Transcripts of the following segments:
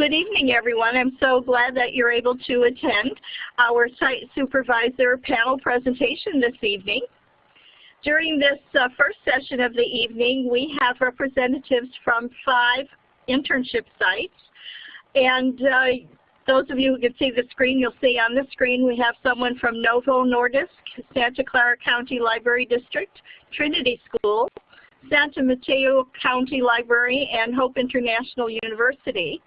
Good evening, everyone. I'm so glad that you're able to attend our site supervisor panel presentation this evening. During this uh, first session of the evening, we have representatives from five internship sites. And uh, those of you who can see the screen, you'll see on the screen we have someone from Novo Nordisk, Santa Clara County Library District, Trinity School, Santa Mateo County Library, and Hope International University.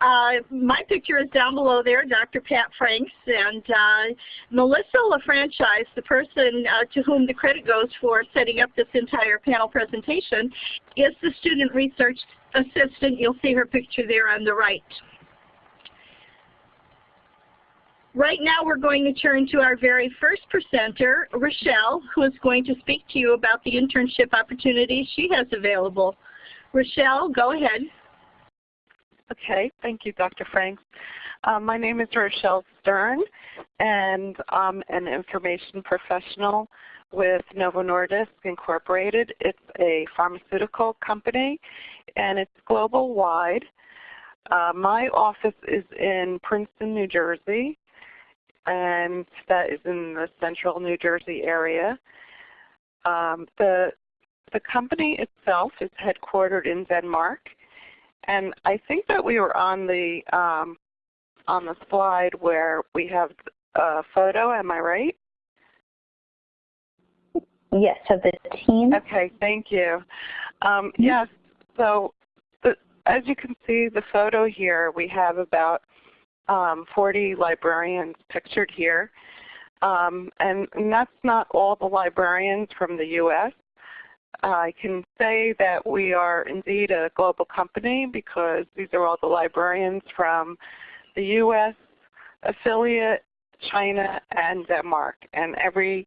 Uh, my picture is down below there, Dr. Pat Franks, and uh, Melissa LaFranchise, the person uh, to whom the credit goes for setting up this entire panel presentation, is the student research assistant. You'll see her picture there on the right. Right now we're going to turn to our very first presenter, Rochelle, who is going to speak to you about the internship opportunities she has available. Rochelle, go ahead. Okay, thank you, Dr. Franks. Uh, my name is Rochelle Stern, and I'm an information professional with Novo Nordisk Incorporated. It's a pharmaceutical company, and it's global wide. Uh, my office is in Princeton, New Jersey, and that is in the central New Jersey area. Um, the, the company itself is headquartered in Denmark, and I think that we were on the um, on the slide where we have a photo. Am I right? Yes, of the team. Okay, thank you. Um, yes, so the, as you can see the photo here, we have about um, 40 librarians pictured here. Um, and, and, that's not all the librarians from the U.S. I can say that we are indeed a global company because these are all the librarians from the U.S. affiliate, China, and Denmark. And every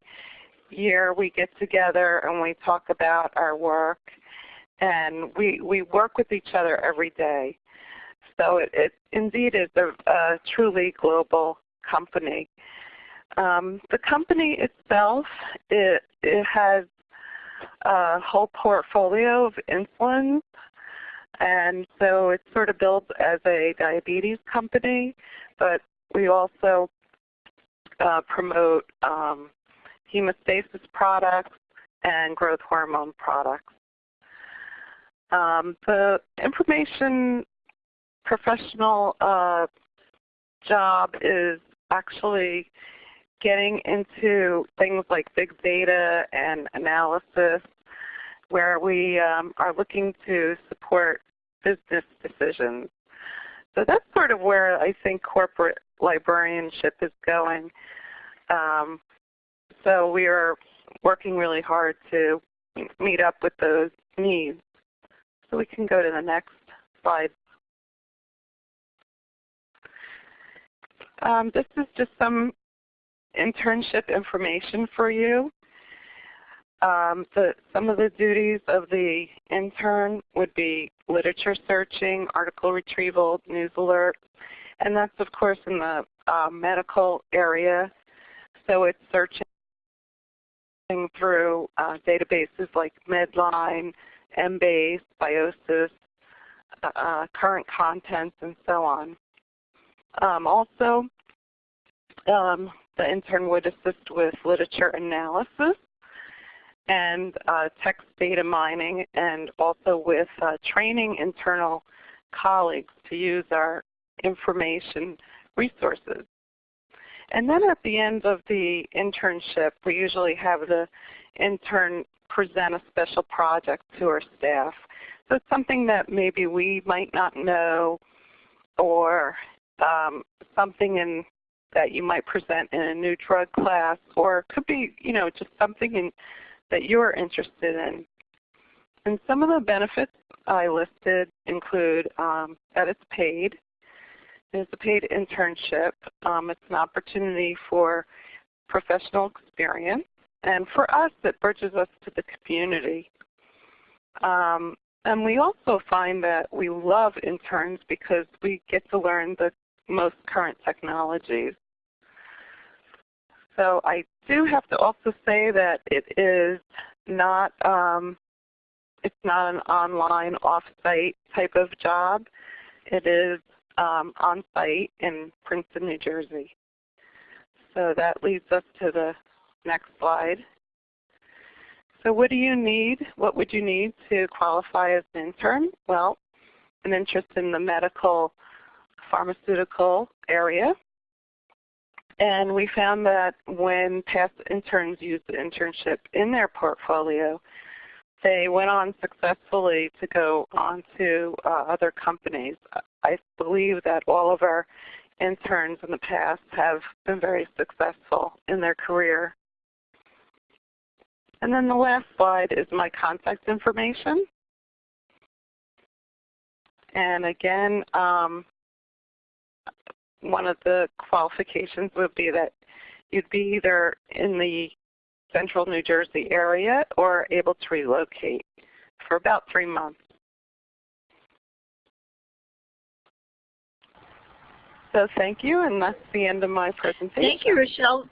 year we get together and we talk about our work and we, we work with each other every day. So it, it indeed is a, a, truly global company. Um, the company itself, it, it has a whole portfolio of insulins. And so it's sort of built as a diabetes company, but we also uh, promote um, hemostasis products and growth hormone products. Um, the information professional uh, job is actually getting into things like big data and analysis where we um, are looking to support business decisions. So that's sort of where I think corporate librarianship is going. Um, so we are working really hard to meet up with those needs. So we can go to the next slide. Um, this is just some internship information for you. Um, some of the duties of the intern would be literature searching, article retrieval, news alerts, and that's of course in the uh, medical area. So it's searching through uh, databases like Medline, Embase, Biosis, uh, uh, current contents, and so on. Um, also, um, the intern would assist with literature analysis and uh, text data mining and also with uh, training internal colleagues to use our information resources. And then at the end of the internship, we usually have the intern present a special project to our staff. So it's something that maybe we might not know or um, something in that you might present in a new drug class, or could be you know just something in, that you're interested in. And some of the benefits I listed include um, that it's paid. It's a paid internship. Um, it's an opportunity for professional experience. And for us, it bridges us to the community. Um, and we also find that we love interns because we get to learn the most current technologies. So I do have to also say that it is not um, it's not an online off-site type of job. It is um, on site in Princeton, New Jersey. So that leads us to the next slide. So what do you need? What would you need to qualify as an intern? Well, an interest in the medical pharmaceutical area. And we found that when past interns used the internship in their portfolio, they went on successfully to go on to uh, other companies. I believe that all of our interns in the past have been very successful in their career. And then the last slide is my contact information. And again, um, one of the qualifications would be that you'd be either in the central New Jersey area or able to relocate for about three months. So thank you, and that's the end of my presentation. Thank you, Rochelle.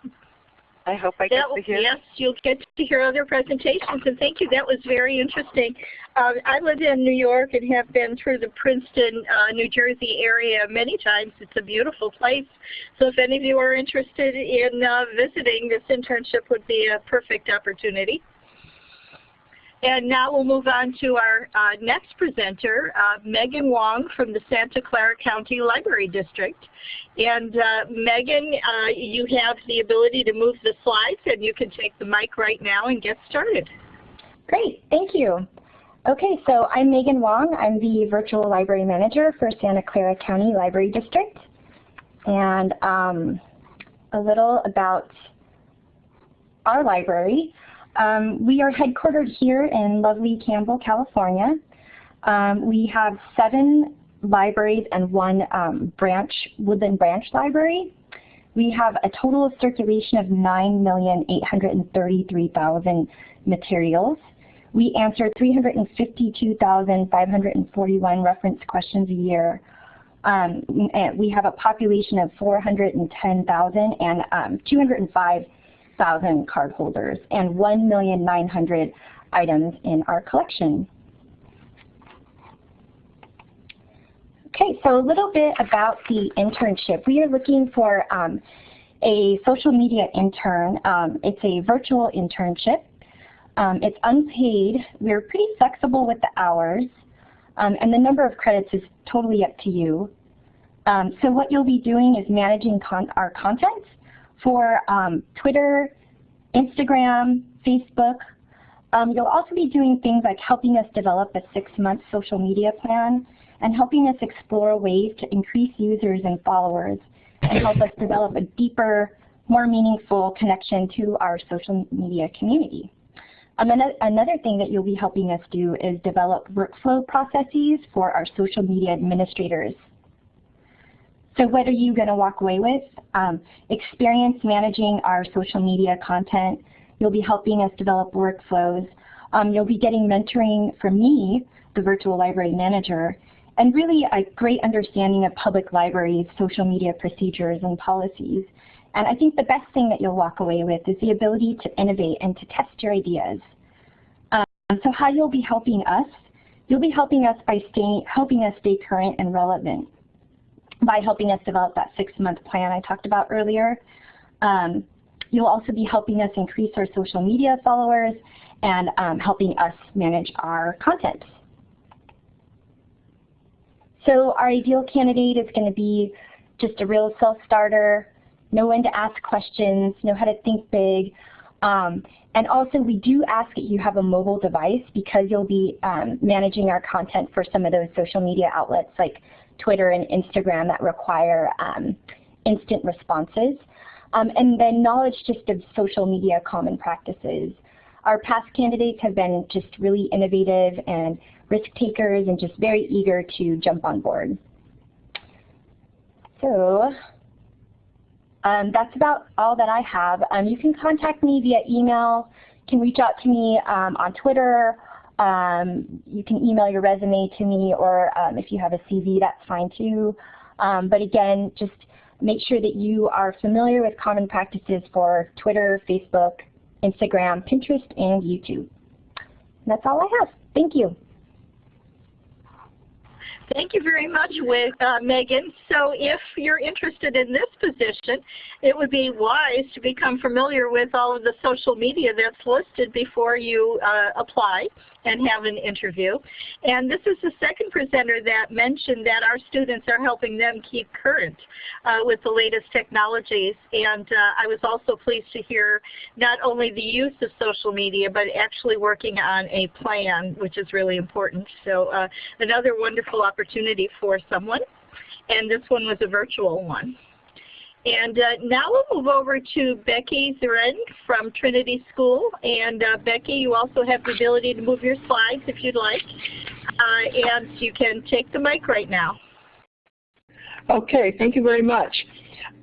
I hope I get to hear. Yes, you'll get to hear other presentations, and thank you. That was very interesting. Uh, I live in New York and have been through the Princeton, uh, New Jersey area many times. It's a beautiful place. So if any of you are interested in uh, visiting, this internship would be a perfect opportunity. And now we'll move on to our uh, next presenter, uh, Megan Wong from the Santa Clara County Library District. And uh, Megan, uh, you have the ability to move the slides and you can take the mic right now and get started. Great, thank you. Okay, so I'm Megan Wong. I'm the Virtual Library Manager for Santa Clara County Library District. And um, a little about our library. Um, we are headquartered here in lovely Campbell, California. Um, we have seven libraries and one um, branch, Woodland Branch Library. We have a total of circulation of 9,833,000 materials. We answer 352,541 reference questions a year. Um, we have a population of 410,000 and um, 205 thousand cardholders and 1,900 items in our collection. Okay, so a little bit about the internship. We are looking for um, a social media intern. Um, it's a virtual internship. Um, it's unpaid. We're pretty flexible with the hours. Um, and the number of credits is totally up to you. Um, so what you'll be doing is managing con our content for um, Twitter, Instagram, Facebook. Um, you'll also be doing things like helping us develop a six-month social media plan and helping us explore ways to increase users and followers and help us develop a deeper, more meaningful connection to our social media community. Um, another thing that you'll be helping us do is develop workflow processes for our social media administrators so what are you going to walk away with? Um, experience managing our social media content. You'll be helping us develop workflows. Um, you'll be getting mentoring from me, the virtual library manager, and really a great understanding of public libraries, social media procedures, and policies. And I think the best thing that you'll walk away with is the ability to innovate and to test your ideas. Um, so how you'll be helping us? You'll be helping us by staying, helping us stay current and relevant by helping us develop that six-month plan I talked about earlier. Um, you'll also be helping us increase our social media followers and um, helping us manage our content. So our ideal candidate is going to be just a real self-starter, know when to ask questions, know how to think big. Um, and also we do ask that you have a mobile device because you'll be um, managing our content for some of those social media outlets like Twitter and Instagram that require um, instant responses. Um, and then knowledge just of social media common practices. Our past candidates have been just really innovative and risk takers and just very eager to jump on board. So um, that's about all that I have. Um, you can contact me via email, can reach out to me um, on Twitter um, you can email your resume to me or um, if you have a CV, that's fine too. Um, but again, just make sure that you are familiar with common practices for Twitter, Facebook, Instagram, Pinterest, and YouTube. And that's all I have. Thank you. Thank you very much, uh, Megan. So if you're interested in this position, it would be wise to become familiar with all of the social media that's listed before you uh, apply and have an interview. And this is the second presenter that mentioned that our students are helping them keep current uh, with the latest technologies. And uh, I was also pleased to hear not only the use of social media, but actually working on a plan, which is really important. So uh, another wonderful opportunity for someone. And this one was a virtual one. And uh, now we'll move over to Becky Zeren from Trinity School. And uh, Becky, you also have the ability to move your slides if you'd like. Uh, and you can take the mic right now. Okay, thank you very much.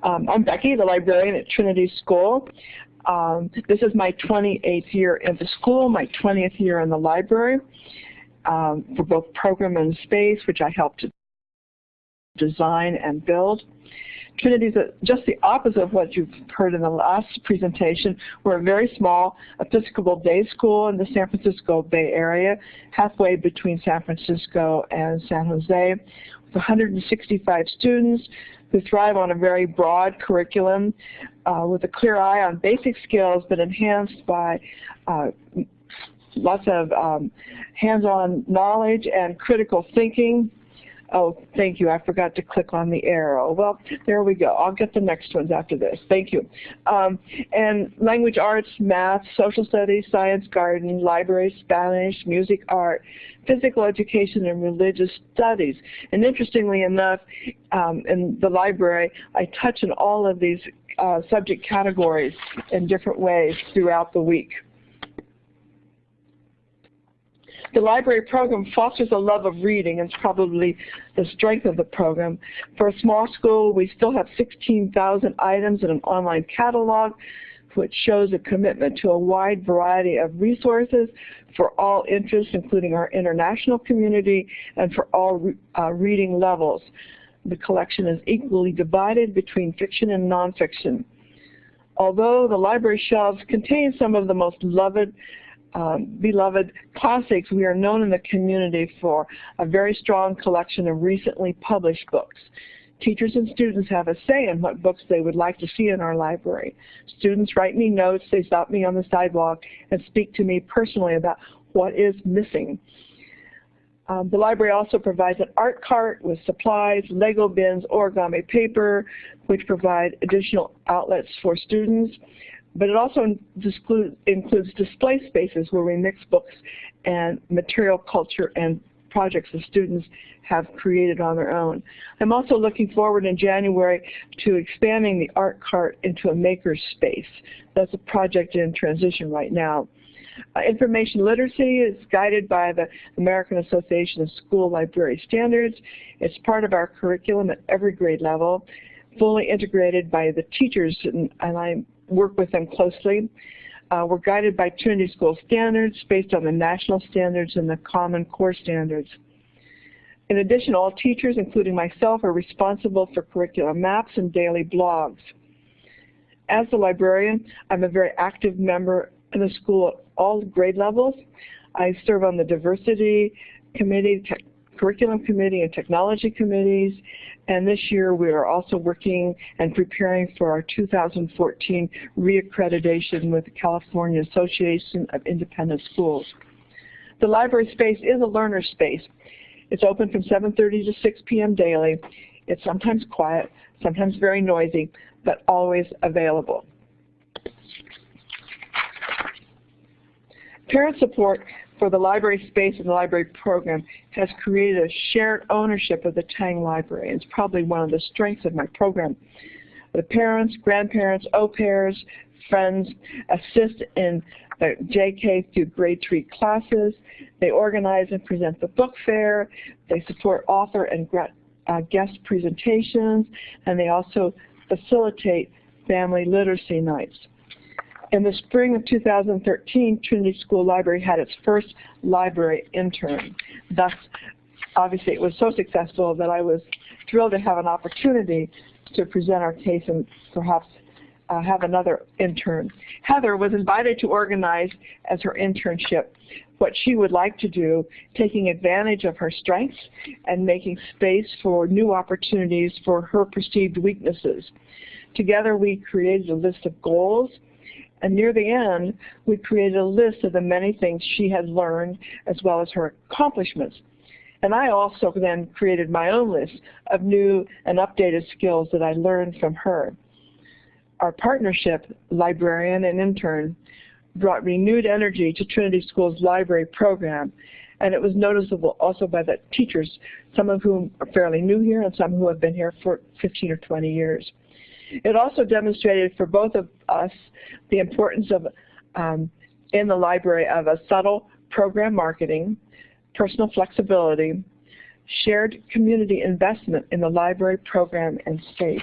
Um, I'm Becky, the librarian at Trinity School. Um, this is my 28th year in the school, my 20th year in the library um, for both program and space, which I helped to design and build. Trinity is just the opposite of what you've heard in the last presentation. We're a very small Episcopal day school in the San Francisco Bay Area, halfway between San Francisco and San Jose, with 165 students who thrive on a very broad curriculum uh, with a clear eye on basic skills but enhanced by uh, lots of um, hands-on knowledge and critical thinking Oh, thank you. I forgot to click on the arrow. Well, there we go. I'll get the next ones after this. Thank you. Um, and language arts, math, social studies, science garden, library, Spanish, music art, physical education, and religious studies. And interestingly enough, um, in the library, I touch on all of these uh, subject categories in different ways throughout the week. The library program fosters a love of reading and it's probably the strength of the program. For a small school, we still have 16,000 items in an online catalog which shows a commitment to a wide variety of resources for all interests, including our international community and for all uh, reading levels. The collection is equally divided between fiction and nonfiction. Although the library shelves contain some of the most loved um, beloved classics, we are known in the community for a very strong collection of recently published books. Teachers and students have a say in what books they would like to see in our library. Students write me notes, they stop me on the sidewalk and speak to me personally about what is missing. Um, the library also provides an art cart with supplies, Lego bins, origami paper, which provide additional outlets for students but it also includes display spaces where we mix books and material culture and projects the students have created on their own. I'm also looking forward in January to expanding the art cart into a maker's space. That's a project in transition right now. Uh, information literacy is guided by the American Association of School Library Standards. It's part of our curriculum at every grade level, fully integrated by the teachers, and, and I'm work with them closely. Uh, we're guided by Trinity School standards based on the national standards and the Common Core standards. In addition, all teachers, including myself, are responsible for curriculum maps and daily blogs. As a librarian, I'm a very active member in the school at all grade levels. I serve on the diversity committee, curriculum committee, and technology committees, and this year we are also working and preparing for our 2014 reaccreditation with the California Association of Independent Schools. The library space is a learner space. It's open from 7.30 to 6 p.m. daily. It's sometimes quiet, sometimes very noisy, but always available. Parent support for the library space and the library program has created a shared ownership of the Tang Library. It's probably one of the strengths of my program. The parents, grandparents, au pairs, friends assist in the JK through grade 3 classes. They organize and present the book fair. They support author and uh, guest presentations. And they also facilitate family literacy nights. In the spring of 2013, Trinity School Library had its first library intern. Thus, obviously it was so successful that I was thrilled to have an opportunity to present our case and perhaps uh, have another intern. Heather was invited to organize as her internship what she would like to do, taking advantage of her strengths and making space for new opportunities for her perceived weaknesses. Together we created a list of goals and near the end, we created a list of the many things she had learned as well as her accomplishments. And I also then created my own list of new and updated skills that I learned from her. Our partnership, librarian and intern, brought renewed energy to Trinity School's library program. And it was noticeable also by the teachers, some of whom are fairly new here and some who have been here for 15 or 20 years. It also demonstrated for both of us the importance of, um, in the library of a subtle program marketing, personal flexibility, shared community investment in the library program and space.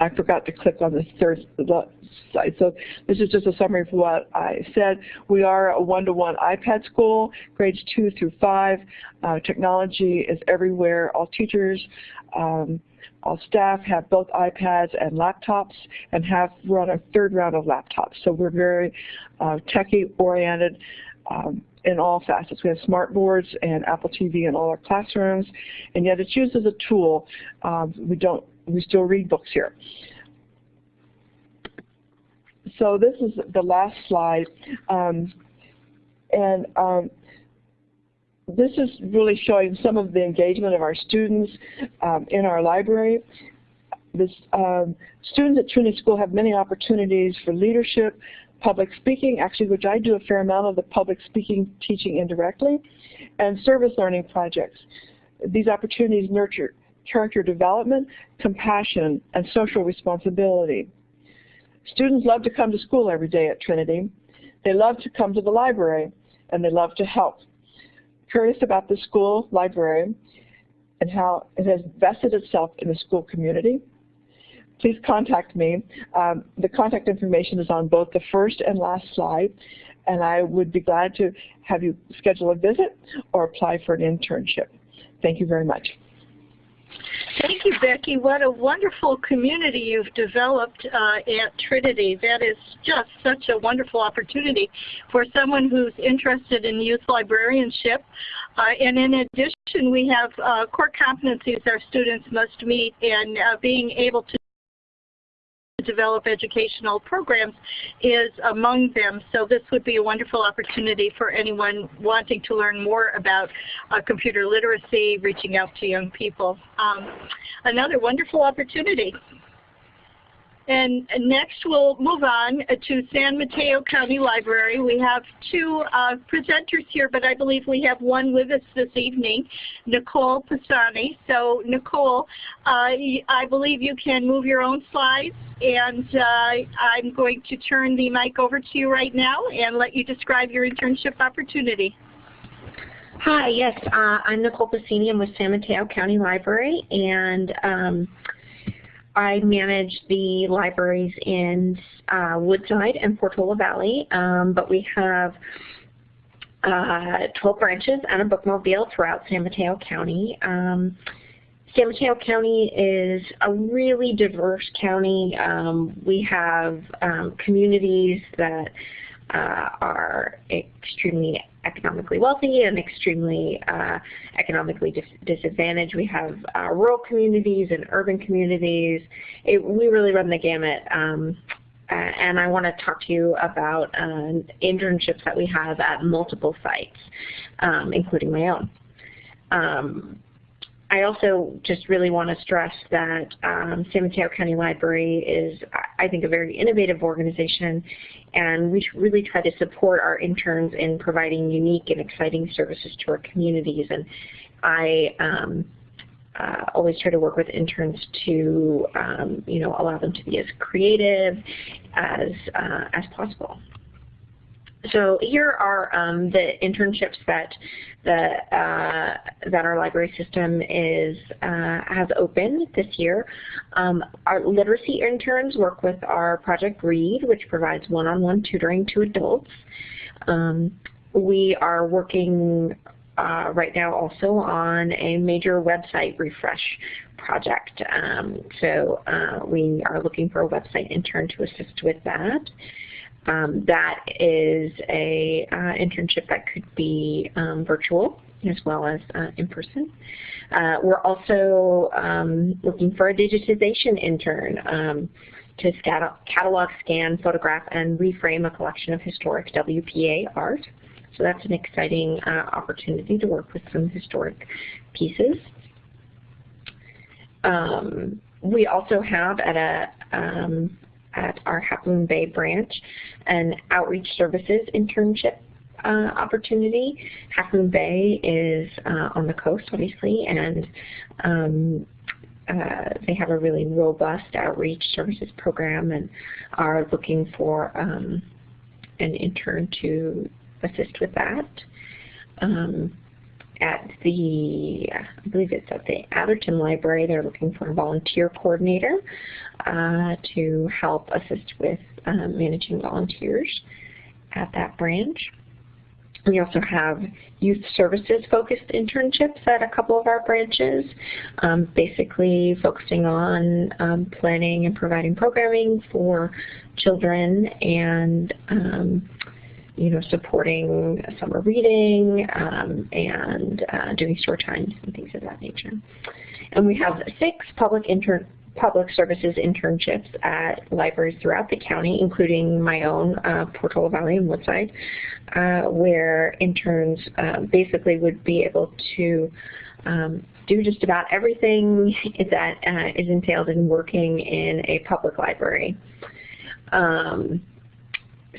I forgot to click on the third slide. So this is just a summary of what I said. We are a one-to-one -one iPad school, grades two through five. Uh, technology is everywhere. All teachers, um, all staff have both iPads and laptops and have run a third round of laptops. So we're very uh, techie oriented um, in all facets. We have smart boards and Apple TV in all our classrooms, and yet it's used as a tool. Um, we don't we still read books here. So this is the last slide. Um, and um, this is really showing some of the engagement of our students um, in our library. This, um, students at Trinity School have many opportunities for leadership, public speaking, actually which I do a fair amount of the public speaking teaching indirectly, and service learning projects. These opportunities nurture character development, compassion, and social responsibility. Students love to come to school every day at Trinity. They love to come to the library, and they love to help. Curious about the school library and how it has vested itself in the school community, please contact me. Um, the contact information is on both the first and last slide, and I would be glad to have you schedule a visit or apply for an internship. Thank you very much. Thank you, Becky. What a wonderful community you've developed uh, at Trinity. That is just such a wonderful opportunity for someone who's interested in youth librarianship. Uh, and in addition, we have uh, core competencies our students must meet and uh, being able to develop educational programs is among them. So this would be a wonderful opportunity for anyone wanting to learn more about uh, computer literacy, reaching out to young people. Um, another wonderful opportunity. And next we'll move on to San Mateo County Library. We have two uh, presenters here, but I believe we have one with us this evening, Nicole Pisani. So Nicole, uh, I believe you can move your own slides, and uh, I'm going to turn the mic over to you right now and let you describe your internship opportunity. Hi, yes, uh, I'm Nicole Pisani. I'm with San Mateo County Library, and um, I manage the libraries in uh, Woodside and Portola Valley, um, but we have uh, 12 branches and a bookmobile throughout San Mateo County. Um, San Mateo County is a really diverse county. Um, we have um, communities that uh, are extremely economically wealthy and extremely uh, economically dis disadvantaged. We have uh, rural communities and urban communities. It, we really run the gamut. Um, and I want to talk to you about uh, internships that we have at multiple sites, um, including my own. Um, I also just really want to stress that um, San Mateo County Library is, I think, a very innovative organization, and we really try to support our interns in providing unique and exciting services to our communities. And I um, uh, always try to work with interns to, um, you know, allow them to be as creative as uh, as possible. So here are um, the internships that the uh, that our library system is uh, has opened this year. Um, our literacy interns work with our Project Read, which provides one-on-one -on -one tutoring to adults. Um, we are working uh, right now also on a major website refresh project. Um, so uh, we are looking for a website intern to assist with that. Um, that is a uh, internship that could be um, virtual as well as uh, in person. Uh, we're also um, looking for a digitization intern um, to catalog, scan, photograph, and reframe a collection of historic WPA art. So that's an exciting uh, opportunity to work with some historic pieces. Um, we also have at a um, at our Half Bay branch an outreach services internship uh, opportunity. Half Moon Bay is uh, on the coast, obviously, and um, uh, they have a really robust outreach services program and are looking for um, an intern to assist with that. Um, at the, I believe it's at the Atherton Library, they're looking for a volunteer coordinator uh, to help assist with uh, managing volunteers at that branch. We also have youth services focused internships at a couple of our branches, um, basically focusing on um, planning and providing programming for children and um, you know, supporting summer reading um, and uh, doing store times and things of that nature. And we have six public intern public services internships at libraries throughout the county, including my own, uh, Portola Valley and Woodside, uh, where interns uh, basically would be able to um, do just about everything that uh, is entailed in working in a public library. Um,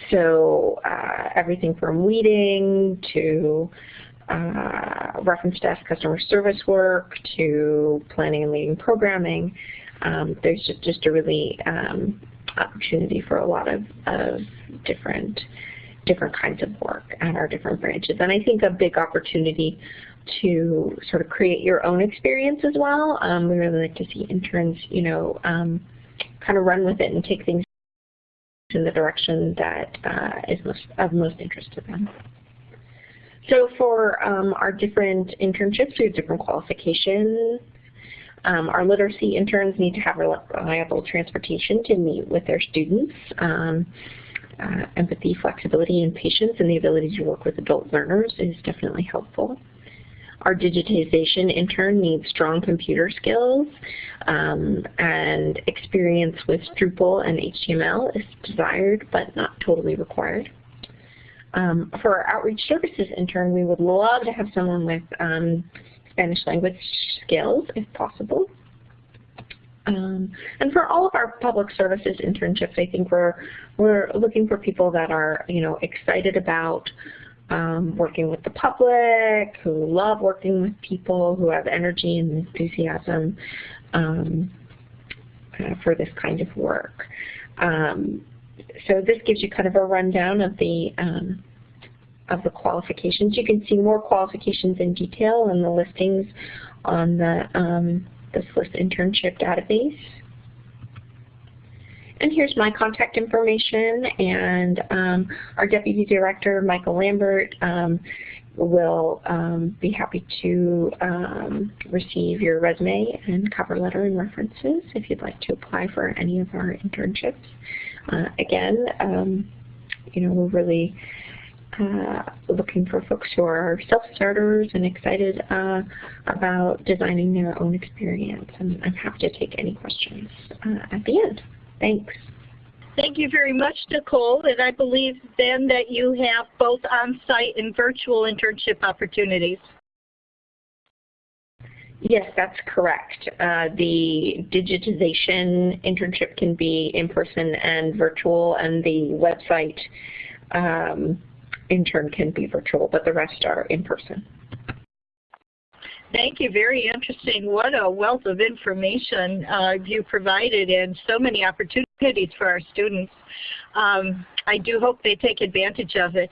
so uh, everything from weeding to uh, reference desk customer service work to planning and leading programming. Um, there's just, just a really um, opportunity for a lot of, of different different kinds of work at our different branches. And I think a big opportunity to sort of create your own experience as well. Um, we really like to see interns, you know, um, kind of run with it and take things in the direction that uh, is most, of most interest to them. So for um, our different internships, we have different qualifications. Um, our literacy interns need to have reliable transportation to meet with their students. Um, uh, empathy, flexibility, and patience, and the ability to work with adult learners is definitely helpful. Our digitization intern needs strong computer skills um, and experience with Drupal and HTML is desired but not totally required. Um, for our outreach services intern, we would love to have someone with um, Spanish language skills if possible. Um, and for all of our public services internships, I think we're we're looking for people that are you know excited about um, working with the public, who love working with people, who have energy and enthusiasm um, uh, for this kind of work. Um, so this gives you kind of a rundown of the um, of the qualifications. You can see more qualifications in detail in the listings on the um, the SLIS internship database. And here's my contact information, and um, our Deputy Director, Michael Lambert, um, will um, be happy to um, receive your resume and cover letter and references if you'd like to apply for any of our internships. Uh, again, um, you know, we're really uh, looking for folks who are self-starters and excited uh, about designing their own experience. And I'm happy to take any questions uh, at the end. Thanks. Thank you very much, Nicole. And I believe then that you have both on-site and virtual internship opportunities. Yes, that's correct. Uh, the digitization internship can be in person and virtual, and the website um, intern can be virtual, but the rest are in person. Thank you. Very interesting. What a wealth of information uh, you provided and so many opportunities for our students. Um, I do hope they take advantage of it.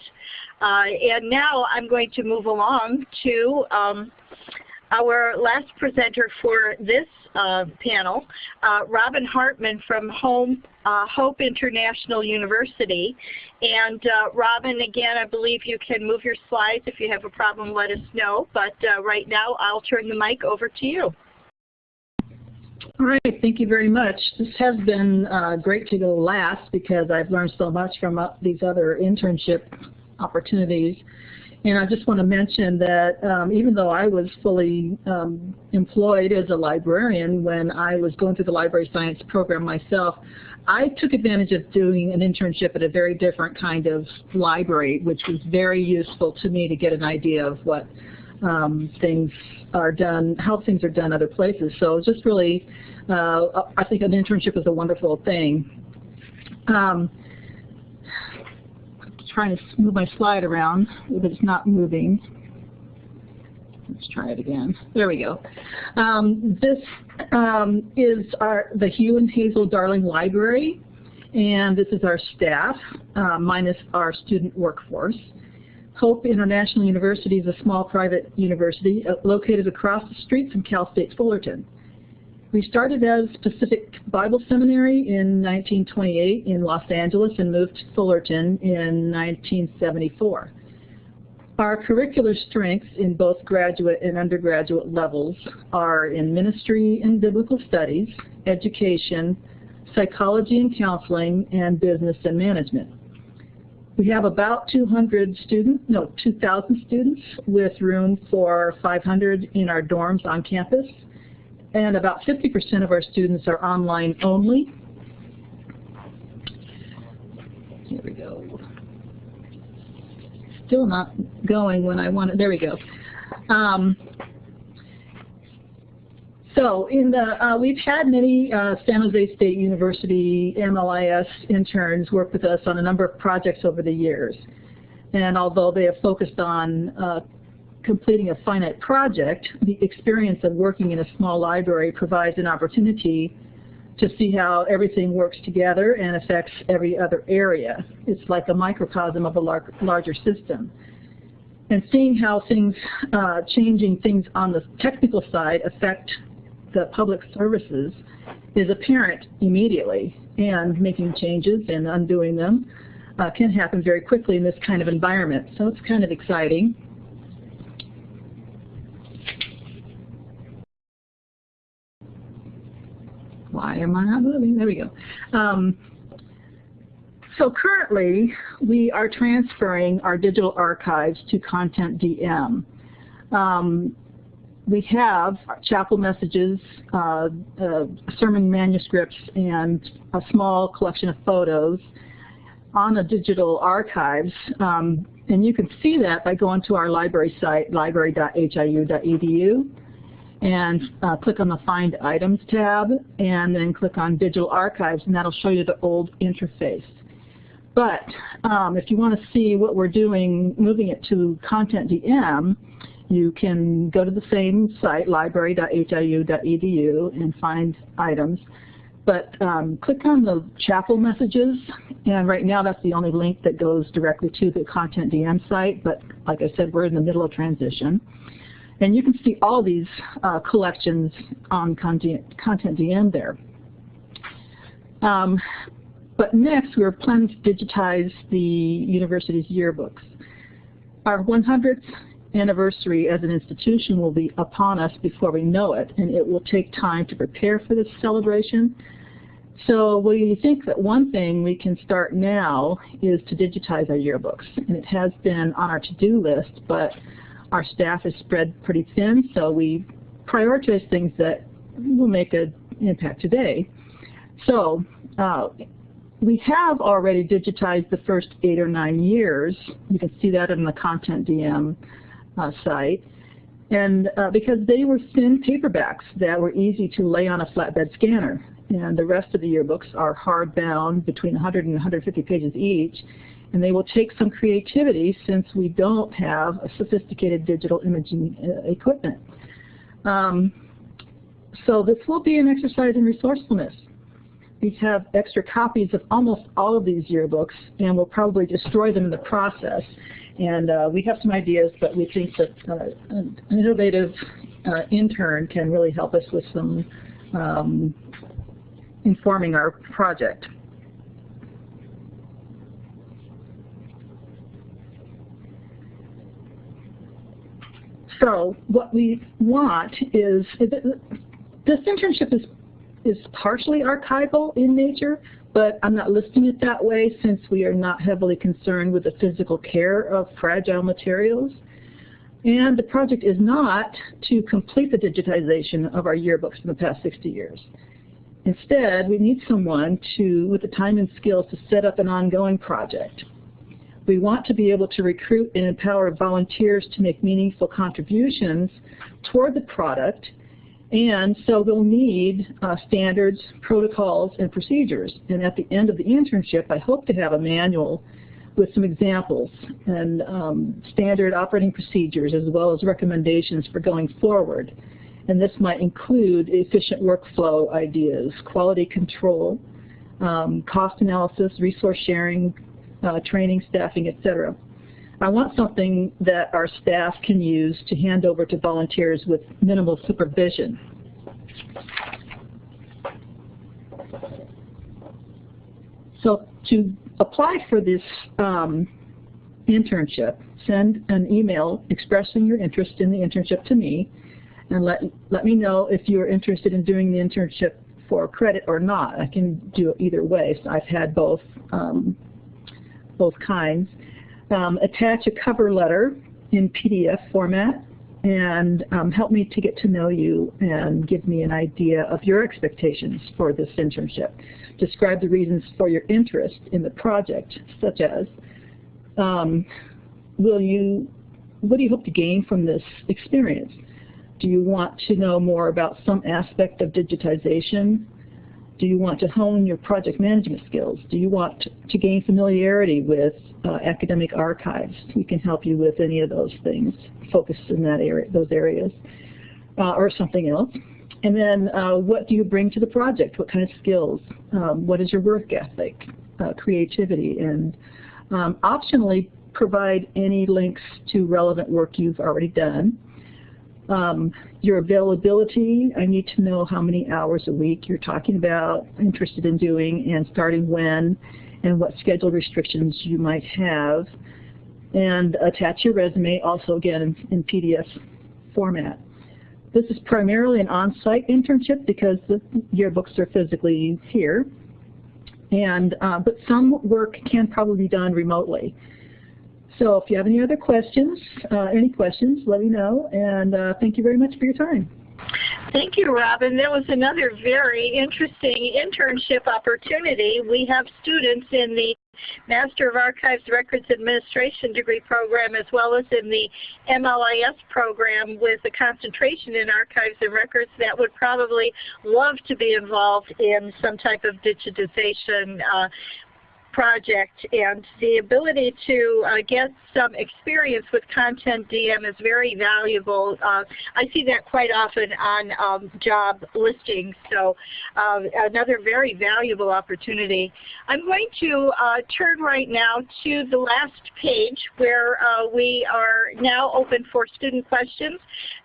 Uh, and now I'm going to move along to um, our last presenter for this uh, panel, uh, Robin Hartman from Home, uh, Hope International University. And uh, Robin, again, I believe you can move your slides. If you have a problem, let us know. But uh, right now, I'll turn the mic over to you. All right, thank you very much. This has been uh, great to go last because I've learned so much from these other internship opportunities. And I just want to mention that um, even though I was fully um, employed as a librarian when I was going through the library science program myself, I took advantage of doing an internship at a very different kind of library, which was very useful to me to get an idea of what um, things are done, how things are done other places. So just really, uh, I think an internship is a wonderful thing. Um, trying to move my slide around, but it's not moving. Let's try it again. There we go. Um, this um, is our the Hugh and Hazel Darling Library, and this is our staff, uh, minus our student workforce. Hope International University is a small private university uh, located across the street from Cal State Fullerton. We started as Pacific Bible Seminary in 1928 in Los Angeles and moved to Fullerton in 1974. Our curricular strengths in both graduate and undergraduate levels are in ministry and biblical studies, education, psychology and counseling, and business and management. We have about 200 students, no, 2,000 students with room for 500 in our dorms on campus and about 50% of our students are online only. Here we go. Still not going when I want it. There we go. Um, so in the, uh, we've had many uh, San Jose State University MLIS interns work with us on a number of projects over the years. And although they have focused on uh, completing a finite project, the experience of working in a small library provides an opportunity to see how everything works together and affects every other area. It's like a microcosm of a lar larger system. And seeing how things, uh, changing things on the technical side affect the public services is apparent immediately. And making changes and undoing them uh, can happen very quickly in this kind of environment. So it's kind of exciting. Why am I not moving? There we go. Um, so currently, we are transferring our digital archives to Content DM. Um, we have chapel messages, uh, uh, sermon manuscripts, and a small collection of photos on the digital archives. Um, and you can see that by going to our library site, library.hiu.edu and uh, click on the Find Items tab, and then click on Digital Archives, and that'll show you the old interface. But um, if you want to see what we're doing, moving it to Content DM, you can go to the same site, library.hiu.edu, and find items. But um, click on the chapel messages, and right now that's the only link that goes directly to the Content DM site, but like I said, we're in the middle of transition. And you can see all these uh, collections on Content, DM there. Um, but next, we're planning to digitize the university's yearbooks. Our 100th anniversary as an institution will be upon us before we know it, and it will take time to prepare for this celebration. So we think that one thing we can start now is to digitize our yearbooks, and it has been on our to-do list, but our staff is spread pretty thin, so we prioritize things that will make an impact today. So uh, we have already digitized the first eight or nine years. You can see that in the Content DM uh, site. And uh, because they were thin paperbacks that were easy to lay on a flatbed scanner. And the rest of the yearbooks are hardbound between 100 and 150 pages each and they will take some creativity since we don't have a sophisticated digital imaging uh, equipment. Um, so this will be an exercise in resourcefulness. We have extra copies of almost all of these yearbooks, and we'll probably destroy them in the process. And uh, we have some ideas, but we think that uh, an innovative uh, intern can really help us with some um, informing our project. So what we want is, this internship is, is partially archival in nature, but I'm not listing it that way since we are not heavily concerned with the physical care of fragile materials. And the project is not to complete the digitization of our yearbooks from the past 60 years. Instead, we need someone to, with the time and skills to set up an ongoing project. We want to be able to recruit and empower volunteers to make meaningful contributions toward the product, and so we'll need uh, standards, protocols, and procedures. And at the end of the internship, I hope to have a manual with some examples and um, standard operating procedures as well as recommendations for going forward. And this might include efficient workflow ideas, quality control, um, cost analysis, resource sharing, uh, training, staffing, etc. I want something that our staff can use to hand over to volunteers with minimal supervision. So to apply for this um, internship, send an email expressing your interest in the internship to me and let, let me know if you're interested in doing the internship for credit or not. I can do it either way. So I've had both, um, both kinds. Um, attach a cover letter in PDF format and um, help me to get to know you and give me an idea of your expectations for this internship. Describe the reasons for your interest in the project, such as, um, will you, what do you hope to gain from this experience? Do you want to know more about some aspect of digitization? Do you want to hone your project management skills? Do you want to gain familiarity with uh, academic archives? We can help you with any of those things, focus in that area, those areas, uh, or something else. And then uh, what do you bring to the project? What kind of skills? Um, what is your work ethic, uh, creativity, and um, optionally provide any links to relevant work you've already done. Um, your availability, I need to know how many hours a week you're talking about, interested in doing, and starting when, and what schedule restrictions you might have. And attach your resume, also again in, in PDF format. This is primarily an on-site internship because the yearbooks are physically here. And, uh, but some work can probably be done remotely. So if you have any other questions, uh, any questions, let me know. And uh, thank you very much for your time. Thank you, Robin. That was another very interesting internship opportunity. We have students in the Master of Archives Records Administration degree program as well as in the MLIS program with a concentration in archives and records that would probably love to be involved in some type of digitization uh, project and the ability to uh, get some experience with CONTENTdm is very valuable. Uh, I see that quite often on um, job listings, so uh, another very valuable opportunity. I'm going to uh, turn right now to the last page where uh, we are now open for student questions.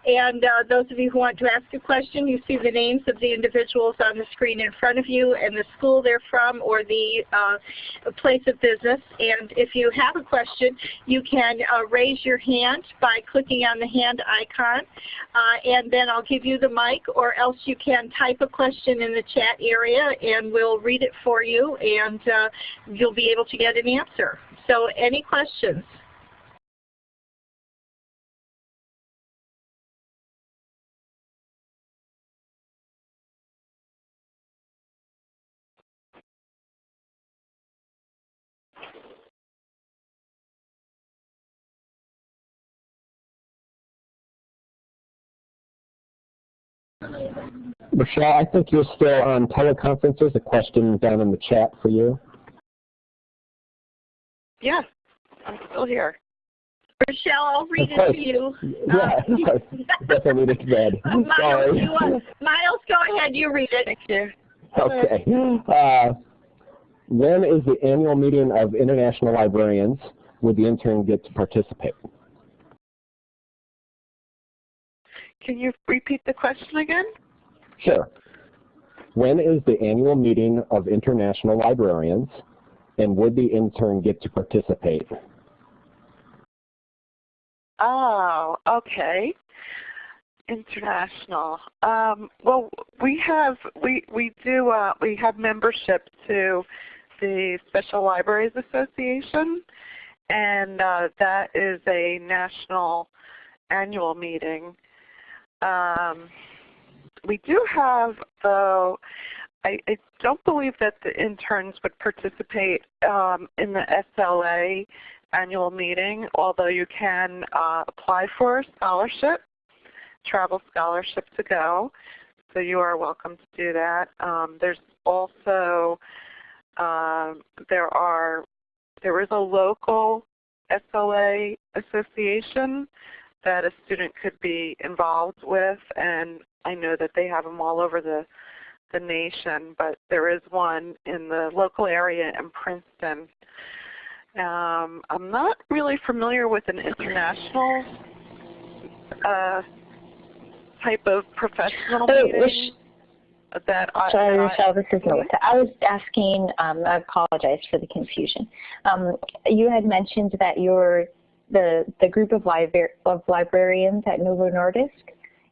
And uh, those of you who want to ask a question, you see the names of the individuals on the screen in front of you and the school they're from or the place of business. And if you have a question, you can uh, raise your hand by clicking on the hand icon. Uh, and then I'll give you the mic or else you can type a question in the chat area and we'll read it for you and uh, you'll be able to get an answer. So any questions? Michelle, I think you're still on teleconferences. A question down in the chat for you. Yeah, I'm still here. Rochelle, I'll read it to you. Yeah, uh, definitely need it read. Miles, Sorry. you want, Miles, go ahead. You read it. Thank you. Okay. Uh, when is the annual meeting of international librarians? Would the intern get to participate? Can you repeat the question again? Sure. When is the annual meeting of international librarians, and would the intern get to participate? Oh, okay. International. Um, well, we have we we do uh, we have membership to the Special Libraries Association, and uh, that is a national annual meeting. Um, we do have, though, I, I, don't believe that the interns would participate um, in the SLA annual meeting, although you can uh, apply for a scholarship, travel scholarship to go. So you are welcome to do that. Um, there's also, um, there are, there is a local SLA association that a student could be involved with, and I know that they have them all over the the nation, but there is one in the local area in Princeton. Um, I'm not really familiar with an international uh, type of professional Oh, meeting that I, Sorry, Michelle, this is Melissa. I was asking, um, I apologize for the confusion. Um, you had mentioned that your the the group of, libra of librarians at Novo Nordisk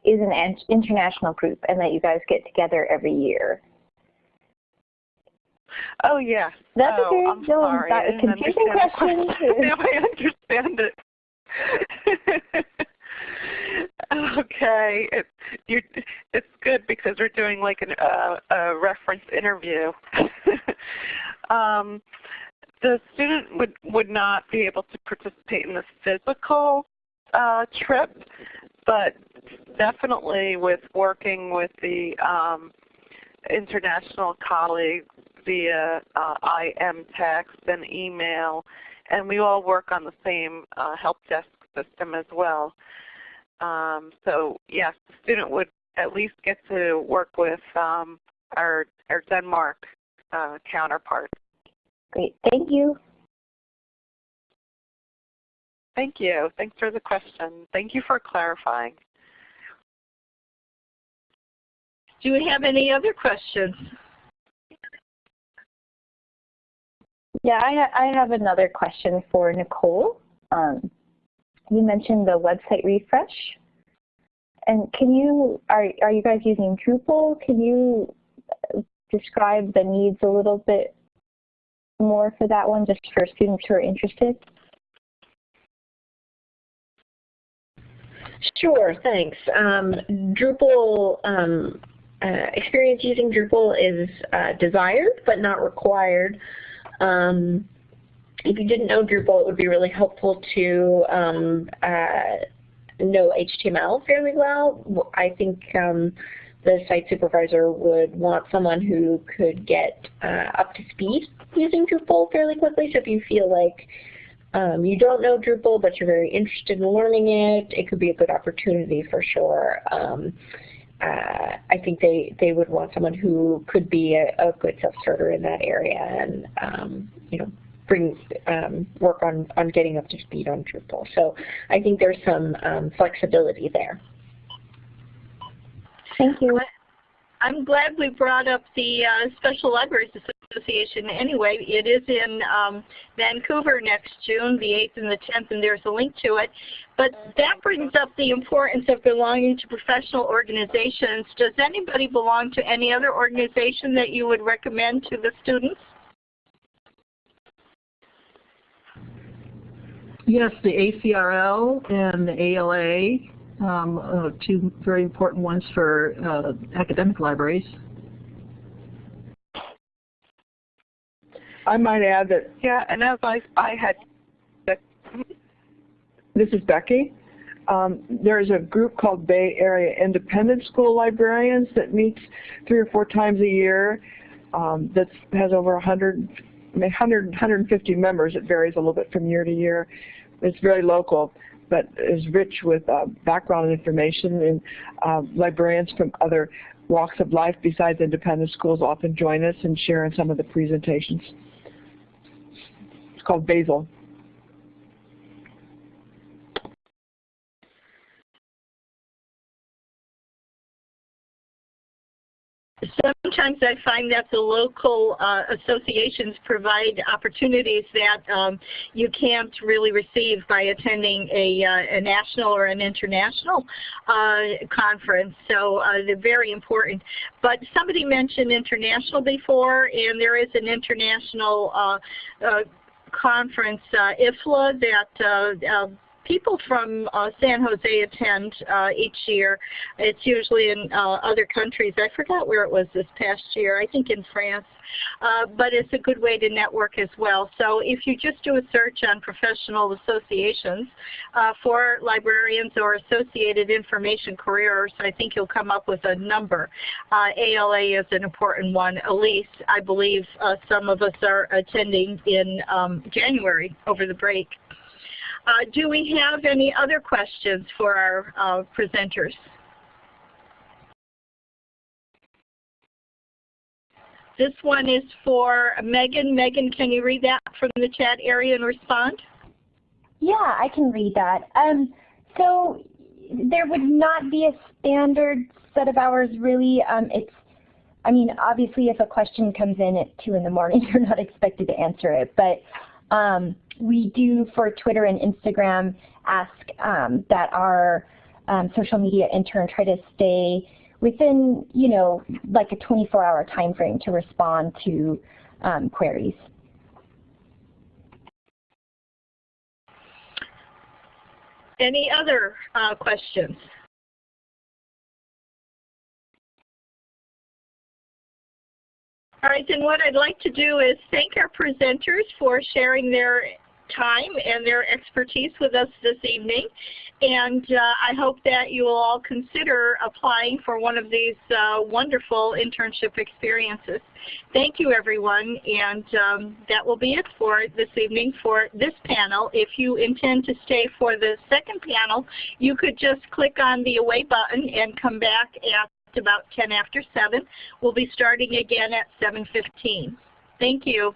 is an international group, and that you guys get together every year. Oh yeah. That's oh, okay. I'm No, sorry. that confusing question. now I understand it. okay, it, you, it's good because we're doing like an, uh, a reference interview. um, the student would, would not be able to participate in the physical uh, trip, but definitely with working with the um, international colleagues via uh, IM text and email, and we all work on the same uh, help desk system as well. Um, so yes, the student would at least get to work with um, our, our Denmark uh, counterpart. Great, thank you. Thank you. Thanks for the question. Thank you for clarifying. Do we have any other questions? Yeah, I, ha I have another question for Nicole. Um, you mentioned the website refresh. And can you, are, are you guys using Drupal? Can you uh, describe the needs a little bit more for that one, just for students who are interested? Sure, thanks. Um, Drupal, um, uh, experience using Drupal is uh, desired but not required. Um, if you didn't know Drupal, it would be really helpful to um, uh, know HTML fairly well. I think um, the site supervisor would want someone who could get uh, up to speed using Drupal fairly quickly. So if you feel like um, you don't know Drupal, but you're very interested in learning it, it could be a good opportunity for sure. Um, uh, I think they, they would want someone who could be a, a good self-starter in that area and, um, you know, bring um, work on, on getting up to speed on Drupal. So I think there's some um, flexibility there. Thank you. I'm glad we brought up the uh, Special Libraries Association anyway. It is in um, Vancouver next June, the 8th and the 10th, and there's a link to it. But that brings up the importance of belonging to professional organizations. Does anybody belong to any other organization that you would recommend to the students? Yes, the ACRL and the ALA, um, uh, two very important ones for uh, academic libraries. I might add that Yeah, and as I, I had, this is Becky. Um, there's a group called Bay Area Independent School Librarians that meets three or four times a year um, that has over 100, 100, 150 members. It varies a little bit from year to year. It's very local, but is rich with uh, background information and uh, librarians from other walks of life besides independent schools often join us and share in some of the presentations. It's called Basil. Sometimes I find that the local uh, associations provide opportunities that um, you can't really receive by attending a, uh, a national or an international uh, conference. So uh, they're very important. But somebody mentioned international before, and there is an international uh, uh, conference, IFLA, that people from uh, San Jose attend uh, each year. It's usually in uh, other countries. I forgot where it was this past year. I think in France. Uh, but it's a good way to network as well. So if you just do a search on professional associations uh, for librarians or associated information careers, I think you'll come up with a number. Uh, ALA is an important one. Elise, I believe some of us are attending in um, January over the break. Uh, do we have any other questions for our uh, presenters? This one is for Megan. Megan, can you read that from the chat area and respond? Yeah, I can read that. Um, so there would not be a standard set of hours really. Um, it's, I mean, obviously if a question comes in at 2 in the morning, you're not expected to answer it. But um, we do for Twitter and Instagram ask um, that our um, social media intern try to stay within, you know, like a 24-hour time frame to respond to um, queries. Any other uh, questions? All right, then what I'd like to do is thank our presenters for sharing their time and their expertise with us this evening. And uh, I hope that you will all consider applying for one of these uh, wonderful internship experiences. Thank you everyone and um, that will be it for this evening for this panel. If you intend to stay for the second panel, you could just click on the away button and come back at about 10 after 7. We'll be starting again at 7.15. Thank you.